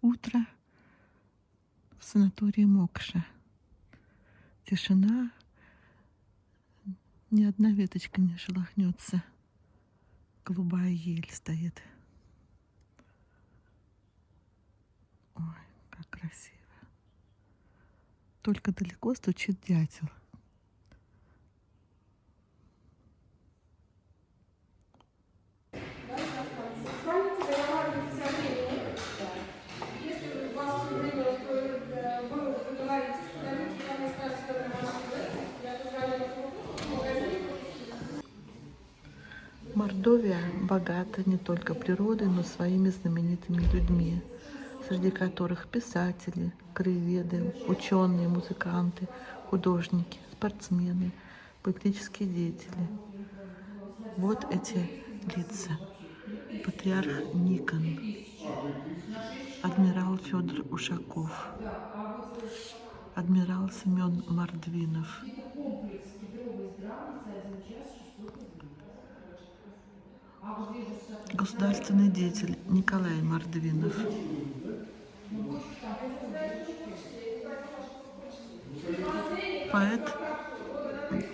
утро в санатории Мокша. Тишина, ни одна веточка не шелохнется. Голубая ель стоит. Ой, как красиво. Только далеко стучит дятел. Мордовия богата не только природой, но и своими знаменитыми людьми, среди которых писатели, краеведы, ученые, музыканты, художники, спортсмены, политические деятели. Вот эти лица. Патриарх Никон, адмирал Федор Ушаков, адмирал Семен Мордвинов, государственный деятель Николай Мордвинов, поэт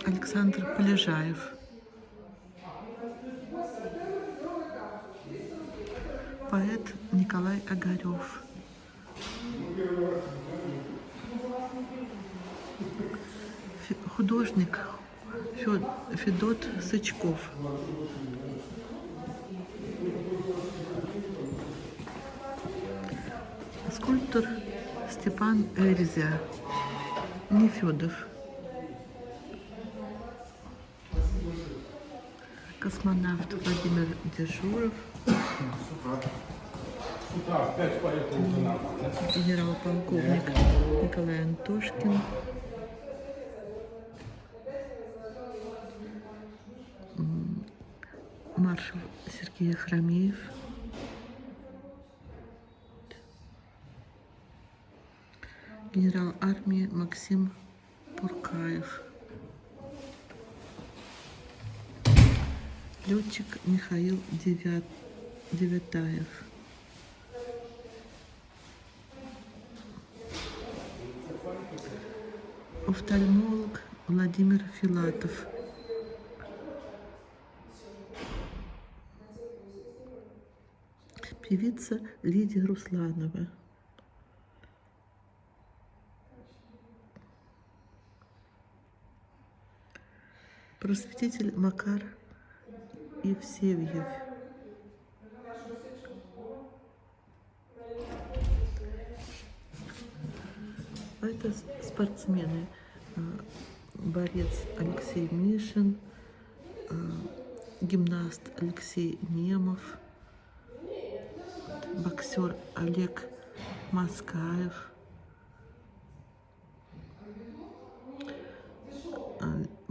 Александр Полежаев, поэт Николай Огарев, художник Федот Сычков, скульптор Степан Эрзя, Нефедов, космонавт Владимир Дежуров, генерал-полковник Николай Антошкин, маршал Сергей Хромеев, генерал армии Максим Пуркаев, летчик Михаил Девят, Девятаев, офтальмолог Владимир Филатов, певица Лидия Русланова. Просветитель Макар Евсевьев. А это спортсмены. А, борец Алексей Мишин, а, гимнаст Алексей Немов, боксер Олег Маскаев,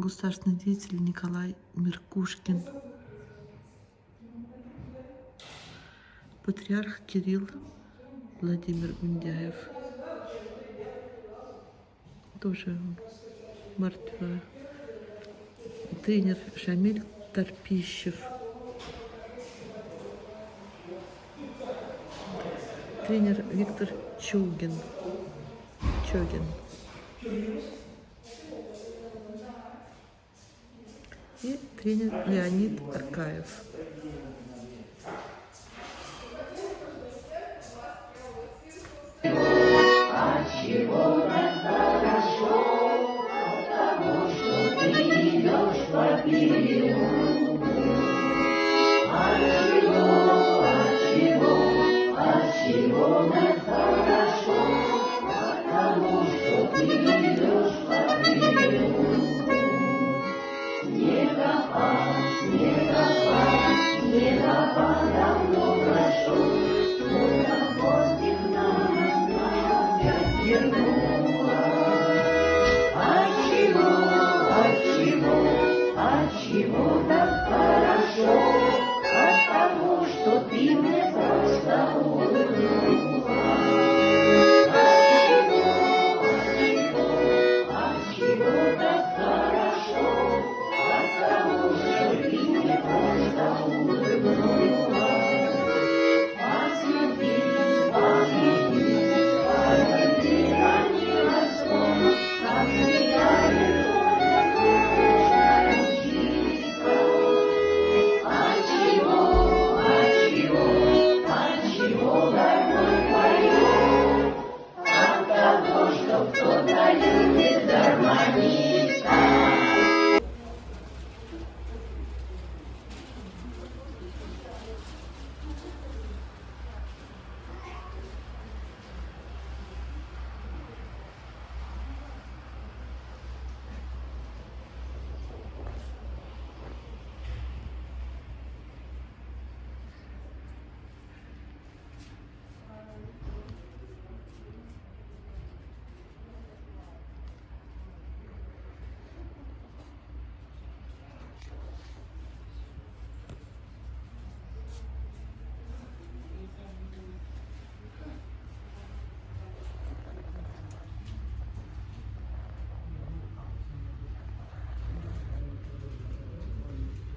государственный деятель Николай Меркушкин, патриарх Кирилл Владимир Гундяев, тоже мертвая, тренер Шамиль Торпищев, тренер Виктор Чугин, Чогин. и тренер Леонид Аркаев. А чего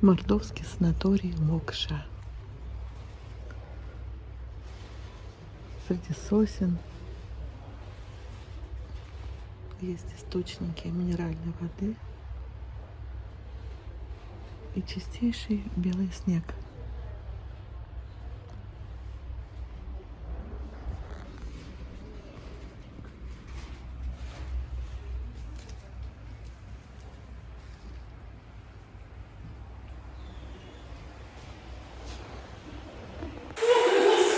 Мордовский санаторий Мокша. Среди сосен есть источники минеральной воды и чистейший белый снег –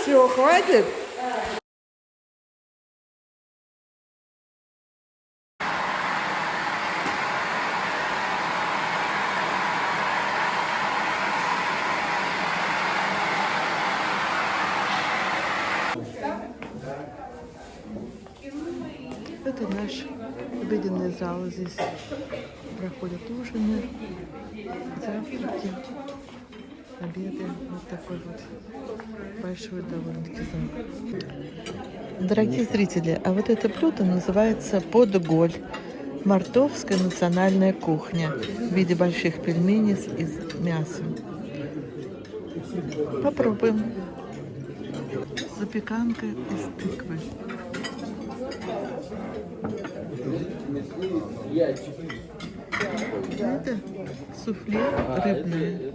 Все, хватит? Это наш обеденный зал. Здесь проходят ужины, завтраки обеды. Вот такой вот большой довольно-таки зал. Дорогие зрители, а вот это блюдо называется подголь. Мартовская национальная кухня в виде больших пельменей из мяса. Попробуем. Запеканка из тыквы. Это суфле рыбное.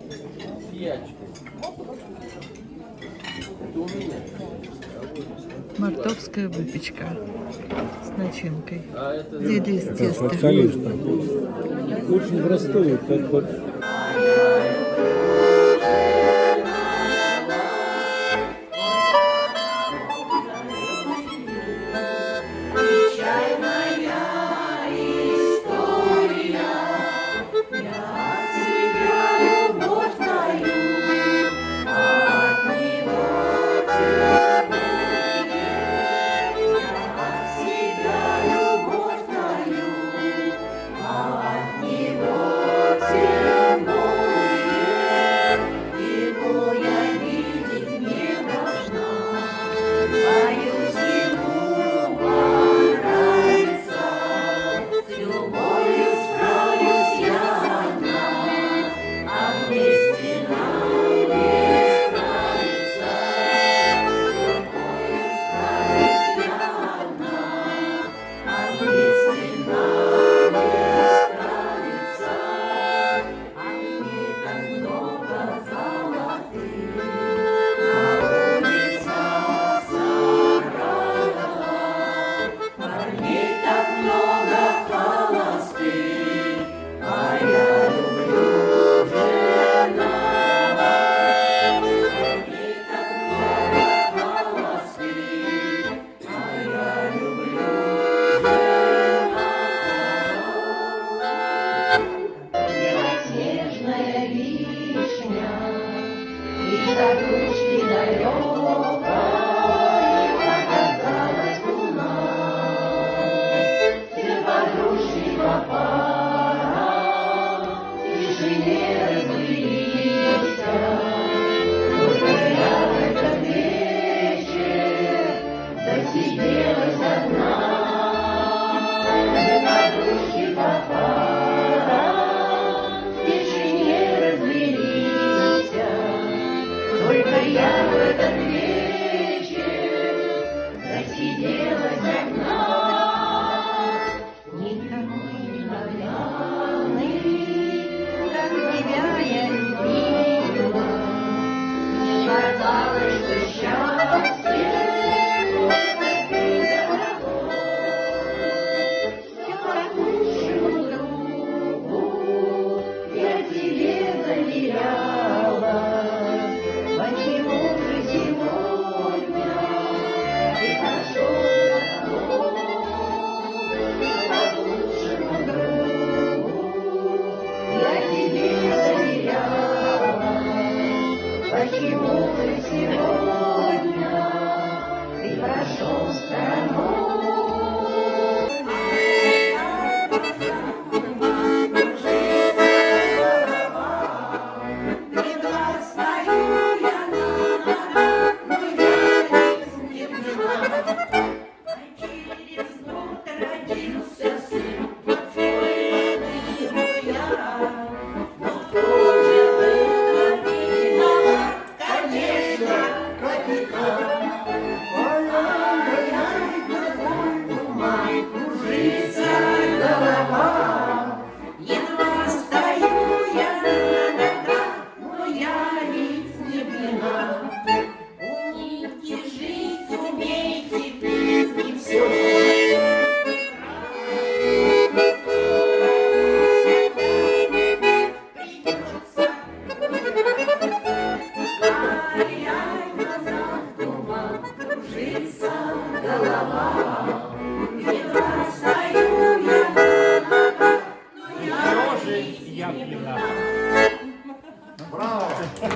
Мартовская выпечка с начинкой. А это... Деды из теста. Очень простой, как вот